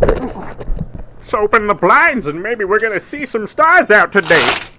Let's open the blinds and maybe we're gonna see some stars out today.